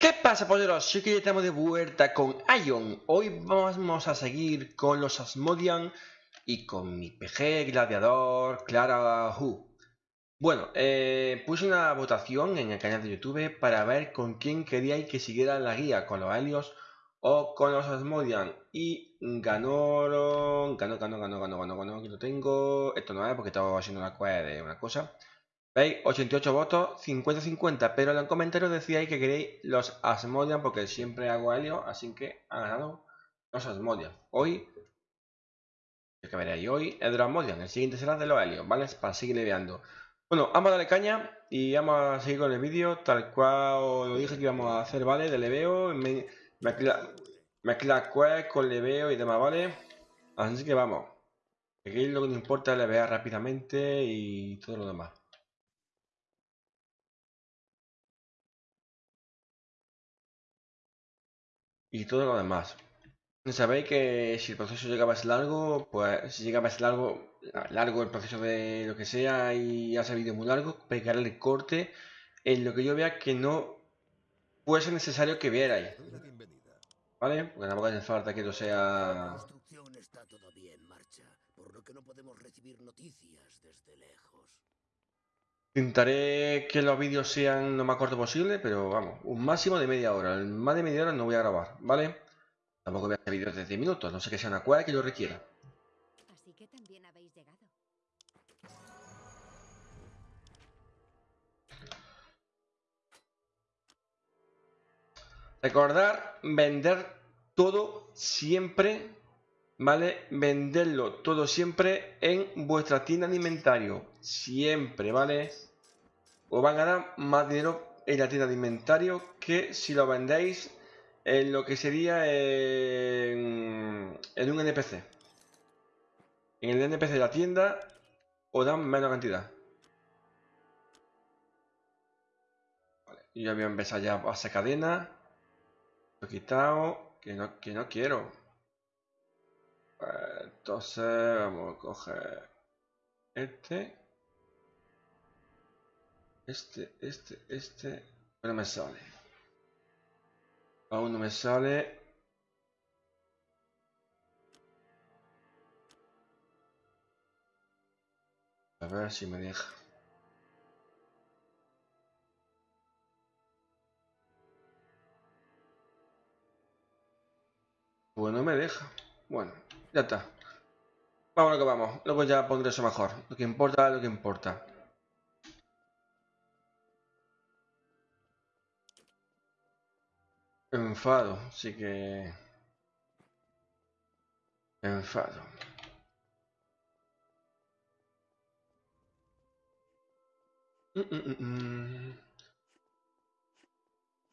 ¿Qué pasa, polleros? Sí que ya estamos de vuelta con Ion. Hoy vamos a seguir con los Asmodian y con mi PG gladiador Clara Hu. Bueno, eh, puse una votación en el canal de YouTube para ver con quién queríais que siguiera la guía, con los Helios o con los Asmodian. Y ganó, ganó, ganó, ganó, ganó, ganó, ganó, aquí lo tengo. Esto no es porque estaba haciendo una de una cosa. ¿Veis? 88 votos, 50-50, pero en los comentarios decíais que queréis los Asmodian porque siempre hago Helio, así que ha ganado los Asmodian. Hoy, que veréis hoy es de los Asmodian, el siguiente será de los Helios, ¿vale? Para seguir leveando. Bueno, vamos a darle caña y vamos a seguir con el vídeo tal cual lo dije que íbamos a hacer, ¿vale? De leveo, mezcla, mezcla quest con leveo y demás, ¿vale? Así que vamos. Aquí lo que nos importa es levear rápidamente y todo lo demás. Y todo lo demás. Sabéis que si el proceso llegaba a ser largo, pues si llegaba a ser largo, largo el proceso de lo que sea y hace vídeo muy largo, pegarle el corte en lo que yo vea que no fuese necesario que vierais. ¿Vale? Porque tampoco hace falta que no sea... está todavía en marcha, por lo que no podemos recibir noticias desde lejos. Intentaré que los vídeos sean lo más cortos posible, pero vamos, un máximo de media hora. más de media hora no voy a grabar, ¿vale? Tampoco voy a hacer vídeos de 10 minutos, no sé que sea una cueva que lo requiera. Así que también habéis llegado. Recordar vender todo siempre, ¿vale? Venderlo todo siempre en vuestra tienda alimentario. Siempre, ¿vale? Os van a dar más dinero en la tienda de inventario que si lo vendéis en lo que sería en, un NPC. En el NPC de la tienda os dan menos cantidad. Vale, yo voy a empezar ya a hacer cadena. Lo he quitado. Que no, que no quiero. Entonces vamos a coger este. Este, este, este. No me sale. Aún no me sale. A ver si me deja. Pues no me deja. Bueno, ya está. Vamos lo que vamos. Luego ya pondré eso mejor. Lo que importa lo que importa. Enfado, sí que... Enfado. Mm, mm, mm,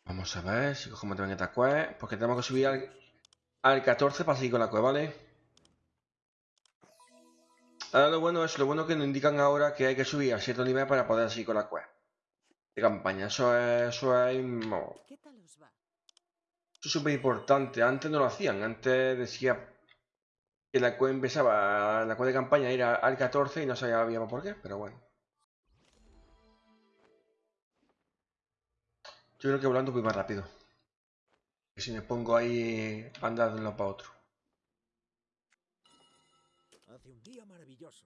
Vamos a ver si cogemos también esta cueva, porque tenemos que subir al, al 14 para seguir con la cueva, ¿vale? Ahora lo bueno es lo bueno que nos indican ahora que hay que subir a cierto nivel para poder seguir con la cueva de campaña. Eso es, eso es es súper importante. Antes no lo hacían. Antes decía que la cueva empezaba, la cueva de campaña era al 14 y no sabíamos por qué, pero bueno. Yo creo que volando voy más rápido. Y si me pongo ahí andar de uno para otro. Hace un día maravilloso.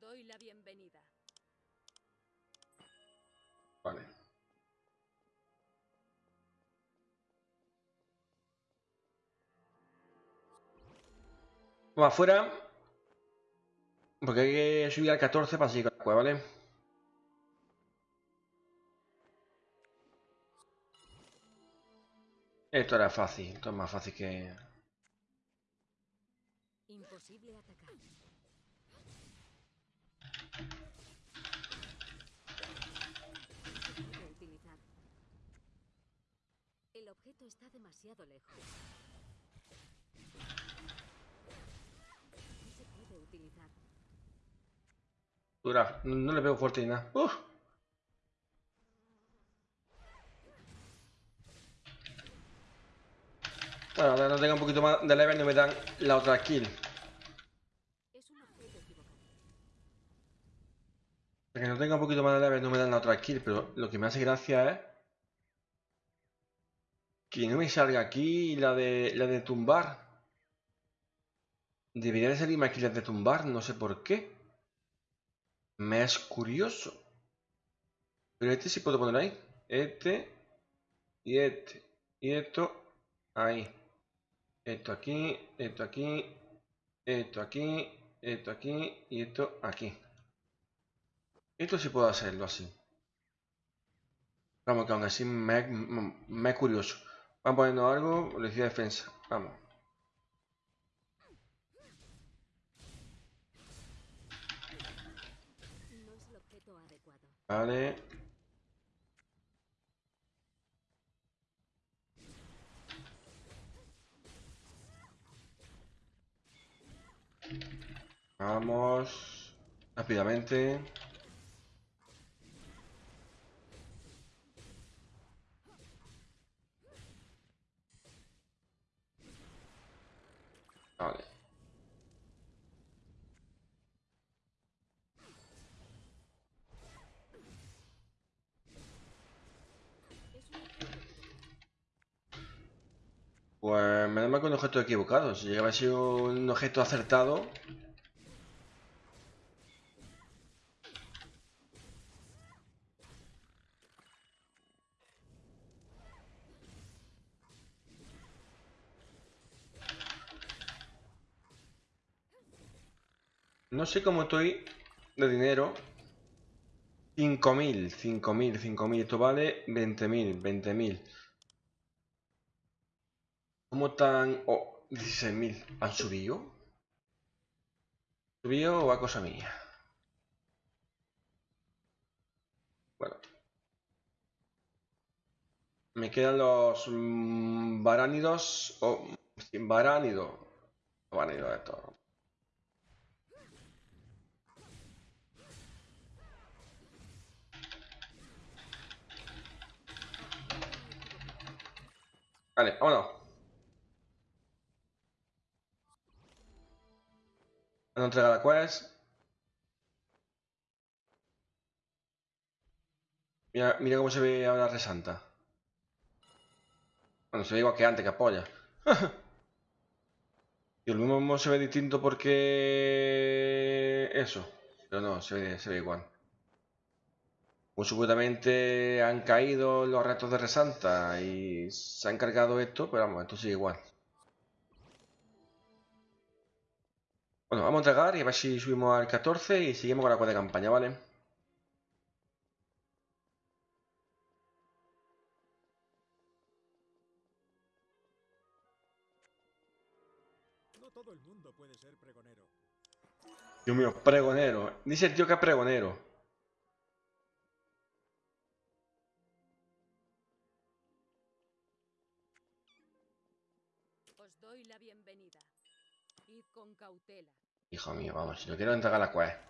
doy la bienvenida. Vale. Vamos afuera. Porque hay que subir al 14 para seguir con la cueva, ¿vale? Esto era fácil, esto es más fácil que... Imposible atacar. El objeto está demasiado lejos. No se puede utilizar. Dura, no, le veo fuerte ni nada. Uf. Bueno, ahora tengo un poquito más de level y me dan la otra kill. que no tenga un poquito más de level no me dan la otra kill, pero lo que me hace gracia es que no me salga aquí la de la de tumbar. Debería de salirme aquí la de tumbar, no sé por qué. Me es curioso. Pero este sí puedo poner ahí. Este y este y esto ahí. Esto aquí, esto aquí, esto aquí, esto aquí y esto aquí. Esto sí puedo hacerlo así. Vamos, que aún así me, me, es curioso. Vamos ponernos algo, decía defensa. Vamos. Vale. Vamos rápidamente. Vale. Pues me da mal con un objeto equivocado. Si llegaba a ser un objeto acertado. No sé cómo estoy de dinero. 5.000, 5.000, 5.000. Esto vale 20.000, 20.000. ¿Cómo están? Oh, 16.000. ¿Han subido? ¿Subido o a cosa mía? Bueno. Me quedan los mmm, baránidos. O oh, baránido. Baránido de todo. Vale, vámonos. No entrega la quest. Mira, mira cómo se ve ahora Resanta. Bueno, se ve igual que antes, que apoya. y el mismo se ve distinto porque... Eso. Pero no, se ve, se ve igual. Pues supuestamente han caído los restos de Resanta y se ha encargado esto, pero vamos, esto sigue igual. Bueno, vamos a entregar y a ver si subimos al 14 y seguimos con la cuenta de campaña, ¿vale? No todo el mundo puede ser pregonero. Dios mío, pregonero. Dice el tío que es pregonero. Os doy la bienvenida. Id con cautela. Hijo mío, vamos, si no quiero entregar la quest.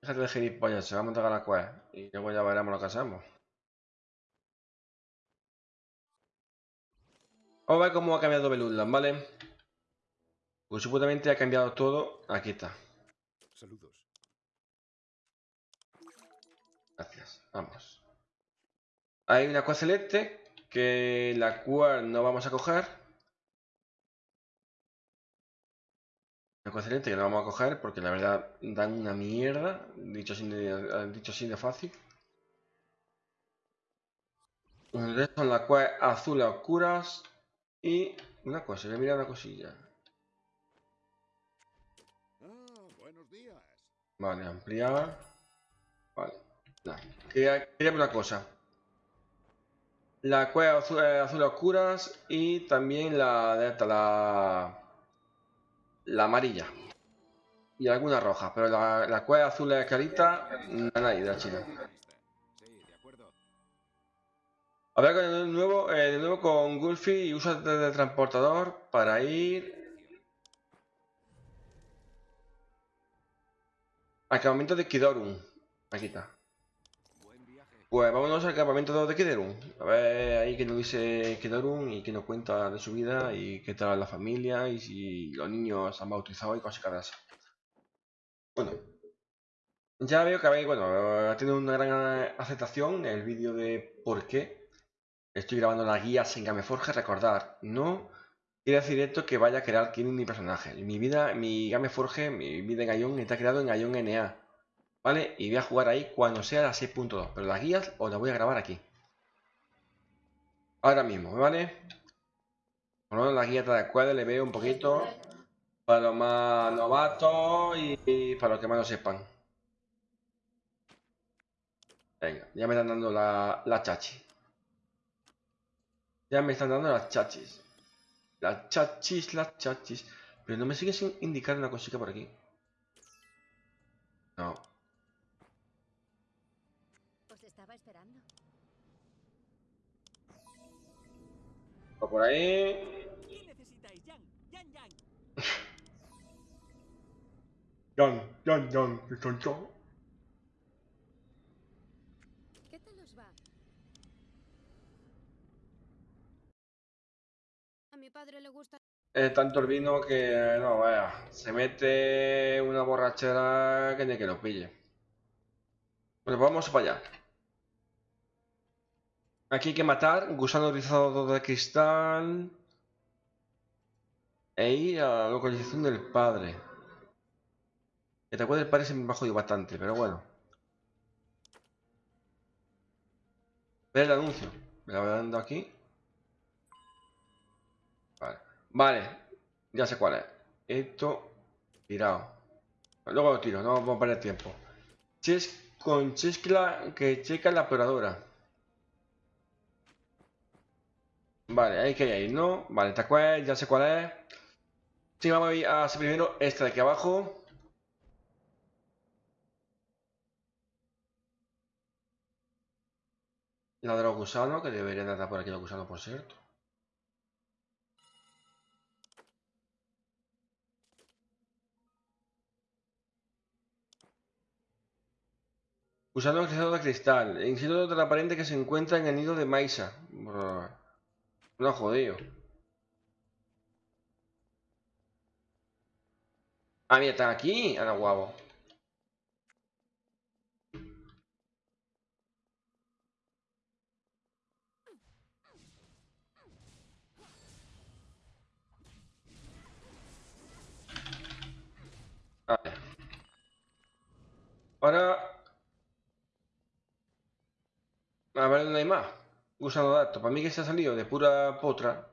Déjate de gilipollas, se va a entregar la quest. Y luego ya veremos lo que hacemos. Vamos a ver cómo ha cambiado Beludland, ¿vale? Pues supuestamente ha cambiado todo. Aquí está. Saludos. Gracias, vamos. Hay una quest celeste que la cual no vamos a coger. Excelente que no vamos a coger porque la verdad dan una mierda, dicho así de, dicho así de fácil. Entonces son las cuales azules oscuras y una cosa, voy a mirar una cosilla. Vale, ampliar. Vale, quería una cosa. La cueva azul, eh, azules oscuras y también la de esta, la la amarilla. Y alguna roja, pero la, la cueva azul es carita, nadie de la China. Hablar con de nuevo, eh, de nuevo con Gulfi y usa de transportador para ir. Acabamiento de Kidorum. Aquí está. Pues vámonos al campamento de Kiderun. A ver ahí que nos dice Kiderun y que nos cuenta de su vida y qué tal la familia y si los niños han bautizado y cosas de Bueno, Ya veo que habéis, bueno, ha tenido una gran aceptación el vídeo de por qué estoy grabando las guías en Gameforge. Recordar, no quiere decir esto que vaya a crear quién es mi personaje. Mi vida, mi Gameforge, mi vida en Ion está creado en Ion NA. ¿Vale? Y voy a jugar ahí cuando sea la 6.2. Pero las guías os las voy a grabar aquí. Ahora mismo, ¿vale? Por lo menos la guía de cual le veo un poquito para los más novatos y para los que más no sepan. Venga, ya me están dando la, la chachi. Ya me están dando las chachis. Las chachis, las chachis. Pero no me sigue sin indicar una cosita por aquí. O por ahí. ¿Qué necesitáis, Jan? Jan, Jan. Yan, yan, yan, yan, yan. ¿Qué tal os va? A mi padre le gusta. Es tanto el vino que no, vaya. Se mete una borrachera que ni que lo pille. Bueno, pues vamos para allá. Aquí hay que matar gusano rizado de cristal. E ir a la localización del padre. Que te acuerdas del padre se me ha jodido bastante, pero bueno. Ver el anuncio. Me lo voy dando aquí. Vale. Ya sé cuál es. Esto. Tirado. Luego lo tiro, no vamos a perder tiempo. Ches con Chescla que checa la operadora. Vale, ahí que hay ahí, ¿no? Vale, esta cual, ya sé cuál es. Sí, vamos a ir hacer primero esta de aquí abajo. La de los gusanos, que deberían de estar por aquí los gusanos, por cierto. Gusano de cristal. Insecto transparente que se encuentra en el nido de Maisa. No jodido. Ah, mira, están aquí. Ahora guapo. Ahora. A ver dónde hay más. Gusano datos. Para mí que se ha salido de pura potra.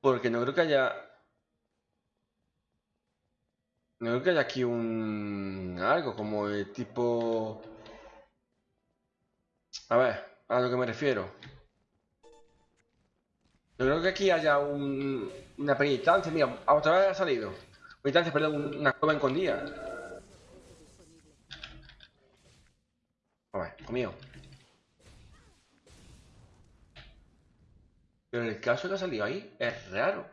Porque no creo que haya. No creo que haya aquí un. algo como el tipo. A ver, a lo que me refiero. No creo que aquí haya un, una pequeña instancia. Mira, otra vez ha salido. Una instancia, perdón, un- una cueva escondida. A ver, conmigo. Pero el caso que ha salido ahí es raro.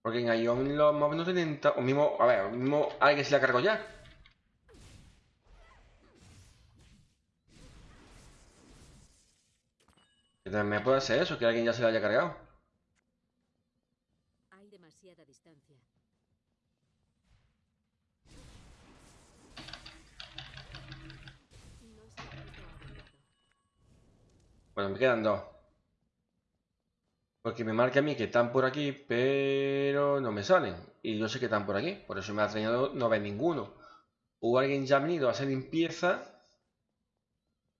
Porque en Ion los mobs no tienen... O mismo... A ver, mismo alguien se la cargó ya. Que también puede ser eso, que alguien ya se la haya cargado. Hay demasiada distancia. Bueno, me quedan dos. Porque me marca a mí que están por aquí, pero no me salen. Y yo sé que están por aquí, por eso me ha extrañado no ver ninguno. O alguien ya ha venido a hacer limpieza,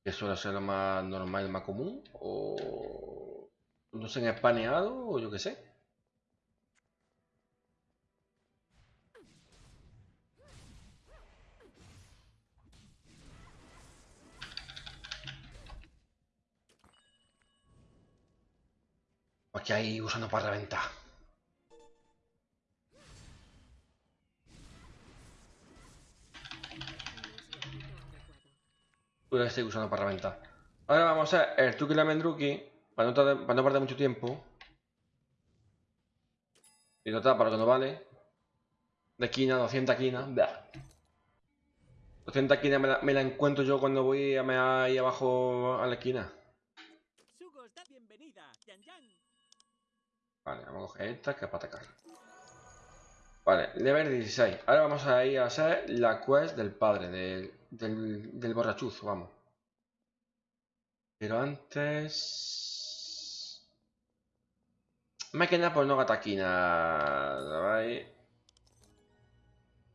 que suele ser lo más normal, lo más común, o no se han espaneado, o yo qué sé. Aquí hay usando para reventar. No es el punto adecuado. Puede que esté usando para reventar. Ahora vamos a hacer el truque y la mendruki, para no, para no perder mucho tiempo. Y total, para lo que no vale. De quina, 200 quinas. Blah. 200 quinas me la, me la encuentro yo cuando voy a ahí abajo a la esquina. Sugo os da bienvenida, Jan, Jan. Vale, vamos a coger esta que es para atacar. Vale, level 16. Ahora vamos a ir a hacer la quest del padre, del, del, del borrachuzo, vamos. Pero antes... Máquina por no gataquina. ¿vale?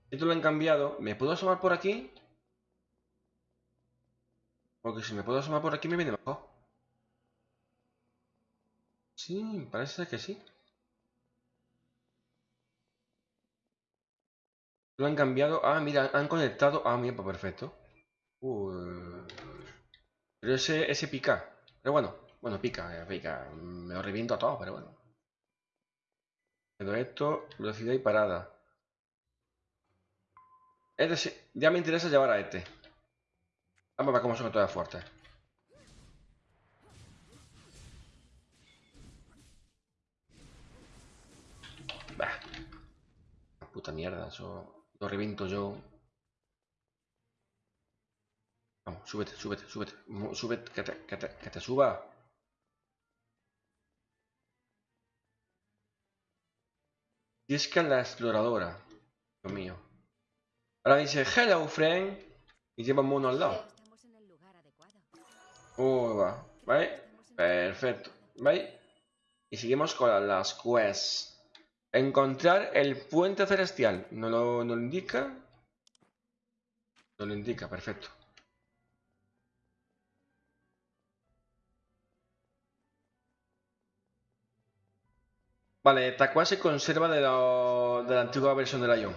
Esto lo han cambiado. ¿Me puedo asomar por aquí? Porque si me puedo asomar por aquí me viene mejor. Sí, parece que sí. Lo han cambiado. Ah, mira, han conectado. Ah, mira, pues perfecto. Pero ese, ese pica. Pero bueno, bueno, pica, eh, pica. Me lo reviento a todo, pero bueno. Pero esto, velocidad y parada. Este sí, ya me interesa llevar a este. Vamos a ver cómo son todas fuertes. Puta mierda, eso lo reviento yo. Vamos, súbete, súbete, súbete. Súbete, que te, que te, que suba. Que la exploradora. Dios mío. Ahora dice, hello, friend. Y lleva un mono al lado. Uy, va. ¿Vale? Perfecto. ¿Vale? Y seguimos con las quests. Encontrar el puente celestial. ¿No lo, indica? No lo indica, perfecto. Vale, quest se conserva de, lo- de la antigua versión del Ion.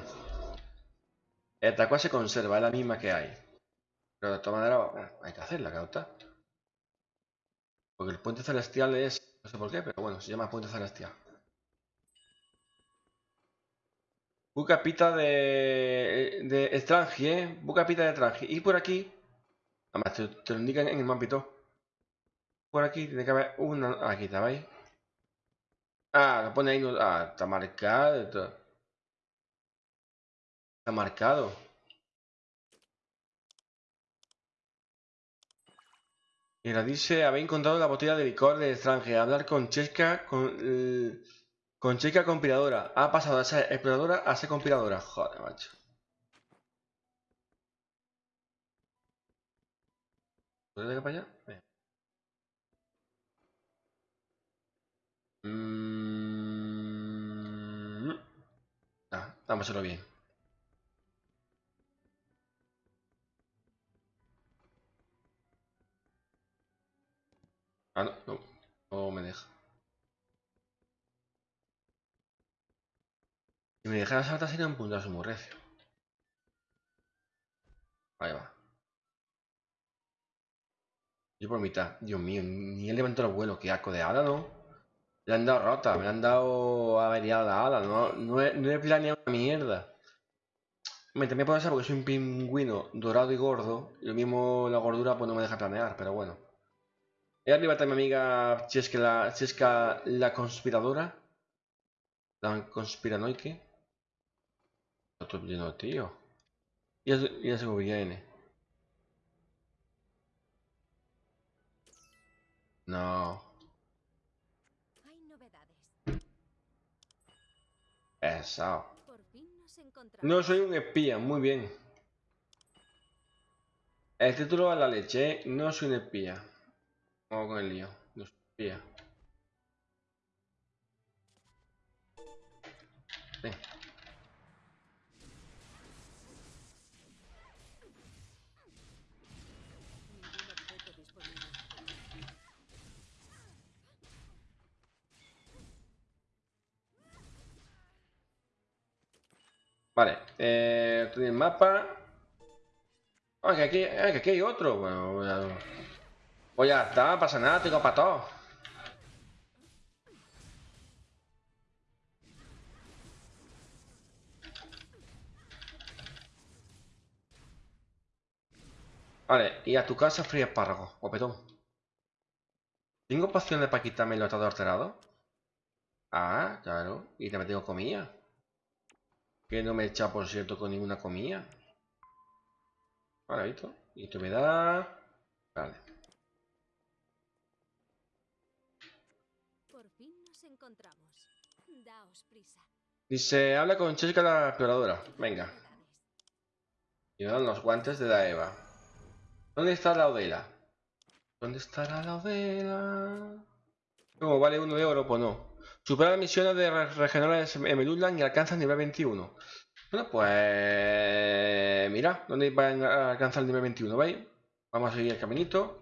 Esta quest se conserva, es la misma que hay. Pero de todas maneras, hay que hacerla, está. Porque el puente celestial es... No sé por qué, pero bueno, se llama puente celestial. Busca pita de... de Strange, ¿eh? Busca pita de Strange. Y por aquí... Además, te, lo indican en el mapito. Por aquí tiene que haber una... Aquí está, ¿veis? Ah, lo pone ahí... no- Ah, está marcado. Está, marcado. Y la dice, habéis encontrado la botella de licor de Strange. Hablar con Cheska, con, eh, con Cheska compiladora. Ha pasado de ser exploradora a ser compiladora. Joder, macho. ¿Puedes ir para allá? Venga. Mm, Ah, hacerlo bien. Dejara saltar sería un puntazo muy recio. Ahí va. Yo por mitad. Dios mío, ni he levantado el vuelo. Qué asco de ala, ¿no? Le han dado rota, me han dado averiada la ala. No, no, he, planeado una mierda. Me también puede ser porque soy un pingüino dorado y gordo. Y lo mismo la gordura pues no me deja planear, pero bueno. Y arriba está mi amiga Cheska la, Cheska la conspiradora. La conspiranoique. Ya, se- ya se me viene. No. Pesado. No soy un espía, muy bien. El título a la leche, no soy un espía. Vamos con el lío. No soy un espía. Sí. Vale, eh, en el mapa. Ah, que aquí, ah, que aquí hay otro. Bueno, ya, pues ya está, pasa nada, tengo para todo. Vale, y a tu casa frío espárrago, guapetón. ¿Tengo pociones para quitarme el estado alterado? Ah, claro. Y también tengo comida. Que no me echa, por cierto, con ninguna comida. Vale, ¿visto? Y esto me da... Vale. Por fin nos encontramos. Daos prisa. Dice, habla con Cheska la exploradora. Venga. Y me dan los guantes de la Eva. ¿Dónde está la Odela? ¿Dónde estará la Odela? ¿Cómo vale uno de oro? Pues no. Supera las misiones de re- regionales en Meluland y alcanza el nivel 21. Bueno, pues... Mira, ¿dónde van a alcanzar el nivel 21? ¿Veis? Vamos a seguir el caminito.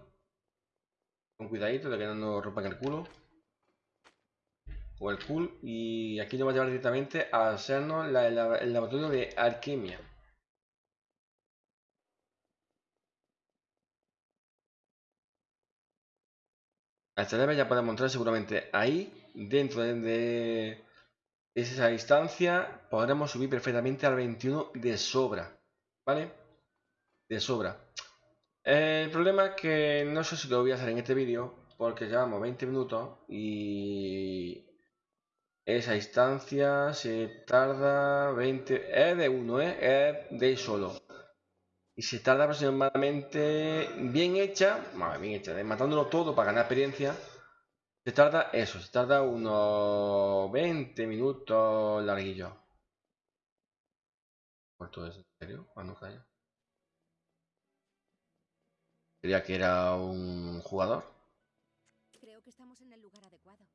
Con cuidadito de que no nos rompan el culo. O el cool. Y aquí nos va a llevar directamente a hacernos el laboratorio de alquimia. A esta ya podemos entrar seguramente ahí, dentro de, esa instancia, podremos subir perfectamente al 21 de sobra, ¿vale? De sobra. El problema es que no sé si lo voy a hacer en este vídeo, porque llevamos 20 minutos y esa instancia se tarda 20... Es de uno, ¿eh? Es de solo. Y se tarda aproximadamente bien hecha, bien hecha, de matándolo todo para ganar experiencia. Se tarda eso, se tarda unos 20 minutos larguillo. ¿Cuánto es? ¿En serio? Ah, no, calla. Creía que era un jugador. Creo que estamos en el lugar adecuado.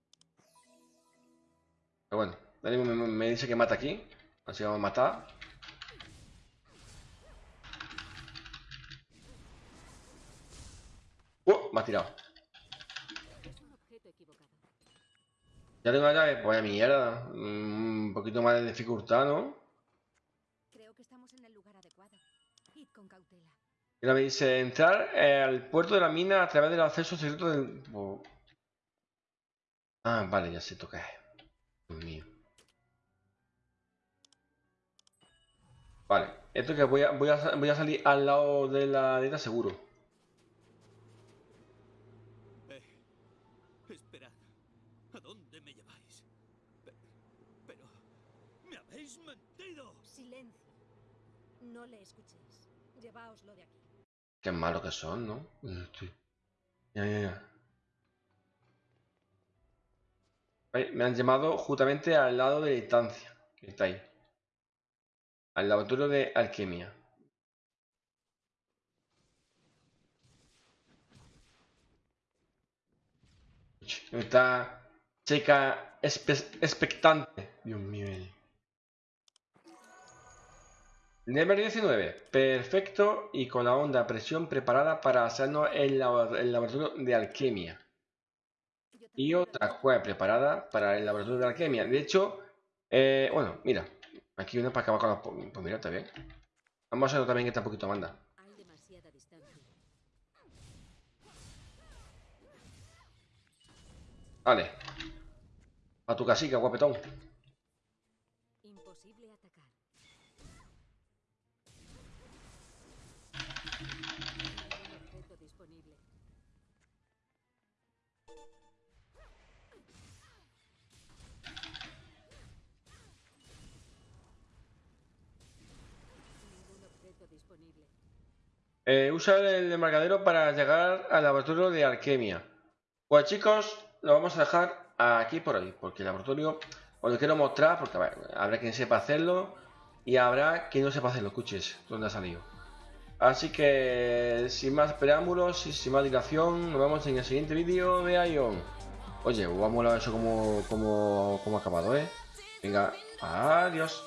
Pero bueno, me- me dice que mata aquí. Así vamos a matar. ¡Uh! Me ha tirado. Es un objeto equivocado. Ya tengo la llave, pues vaya mierda. Mm, un poquito más de dificultad, ¿no? Creo que estamos en el lugar adecuado. Id con cautela. Mira, me dice entrar al puerto de la mina a través del acceso secreto del. oh. Ah, vale, ya sé toca. Dios mío. Vale, esto que voy a, voy a, voy a salir al lado de la dieta seguro. Eh, esperad. ¿A dónde me lleváis? Pe- Pero... ¡Me habéis mentido! Silencio. No le escuchéis. Lleváoslo de aquí. Qué malos que son, ¿no? Estoy- Ya, ya, ya. Me han llamado justamente al lado de la instancia. Que está ahí. Al laboratorio de alquimia. Está checa expectante. Dios mío. Nivel 19. Perfecto y con la onda a presión preparada para hacernos el, labo- el laboratorio de alquimia. Y otra juega preparada para el laboratorio de alquimia. De hecho, eh, bueno, mira. Aquí una para acabar con la... Pues mira, está bien. Vamos a hacerlo también que está un poquito manda. Vale. A tu casica, guapetón. Eh, usa el embarcadero para llegar al laboratorio de alquimia. Pues chicos, lo vamos a dejar aquí por hoy, porque el laboratorio os lo quiero mostrar, porque habrá quien sepa hacerlo y habrá quien no sepa hacerlo, escuches, dónde ha salido. Así que, sin más preámbulos y sin más dilación, nos vemos en el siguiente vídeo de Ion. Oye, vamos a ver eso como, como, como acabado, ¿eh? Venga, adiós.